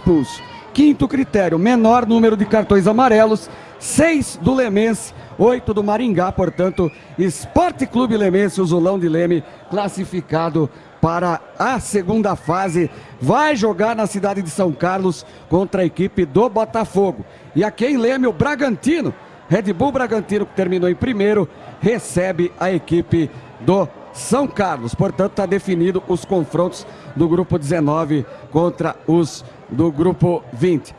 expulso. Quinto critério, menor número de cartões amarelos, seis do Lemense, oito do Maringá, portanto, Esporte Clube Lemense, o Zulão de Leme, classificado para a segunda fase, vai jogar na cidade de São Carlos contra a equipe do Botafogo. E aqui em Leme, o Bragantino, Red Bull Bragantino, que terminou em primeiro, recebe a equipe do São Carlos. Portanto, está definido os confrontos do grupo 19 contra os do grupo 20.